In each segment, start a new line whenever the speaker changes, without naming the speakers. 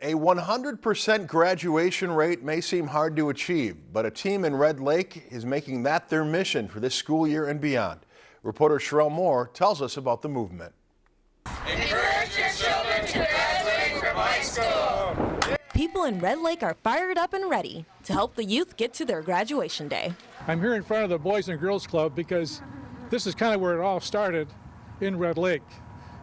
A 100% graduation rate may seem hard to achieve, but a team in Red Lake is making that their mission for this school year and beyond. Reporter Sherelle Moore tells us about the movement.
Encourage your children to graduate from high school.
People in Red Lake are fired up and ready to help the youth get to their graduation day.
I'm here in front of the Boys and Girls Club because this is kind of where it all started in Red Lake.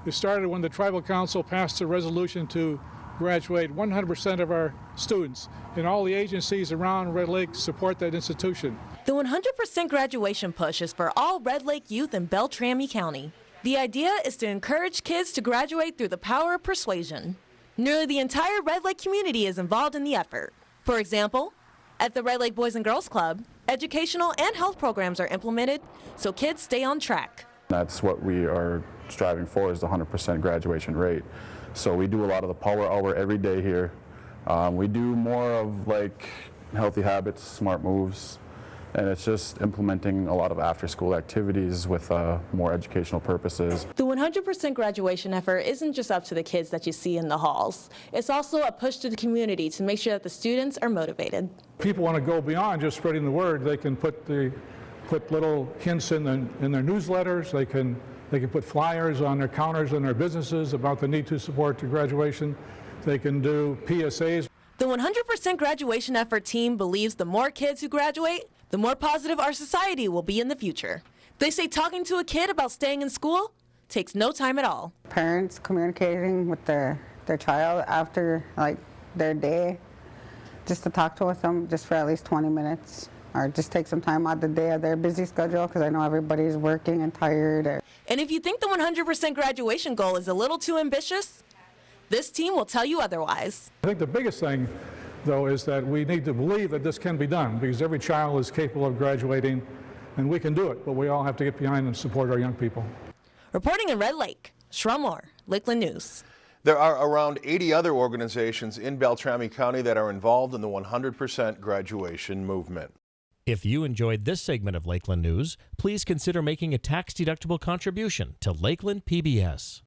It started when the Tribal Council passed a resolution to graduate 100% of our students, and all the agencies around Red Lake support that institution.
The 100% graduation push is for all Red Lake youth in Beltrami County. The idea is to encourage kids to graduate through the power of persuasion. Nearly the entire Red Lake community is involved in the effort. For example, at the Red Lake Boys and Girls Club, educational and health programs are implemented so kids stay on track.
That's what we are striving for is the 100% graduation rate. So we do a lot of the power hour every day here. Um, we do more of like healthy habits, smart moves, and it's just implementing a lot of after-school activities with uh, more educational purposes.
The 100% graduation effort isn't just up to the kids that you see in the halls. It's also a push to the community to make sure that the students are motivated.
People want to go beyond just spreading the word. They can put the put little hints in, the, in their newsletters. They can they can put flyers on their counters in their businesses about the need to support to graduation. They can do PSAs.
The 100% graduation effort team believes the more kids who graduate, the more positive our society will be in the future. They say talking to a kid about staying in school takes no time at all.
Parents communicating with their, their child after like their day, just to talk to with them just for at least 20 minutes or just take some time out of the day of their busy schedule because I know everybody's working and tired. Or...
And if you think the 100% graduation goal is a little too ambitious, this team will tell you otherwise.
I think the biggest thing, though, is that we need to believe that this can be done because every child is capable of graduating and we can do it, but we all have to get behind and support our young people.
Reporting in Red Lake, Sherelle Moore, Lakeland News.
There are around 80 other organizations in Beltrami County that are involved in the 100% graduation movement.
If you enjoyed this segment of Lakeland News, please consider making a tax-deductible contribution to Lakeland PBS.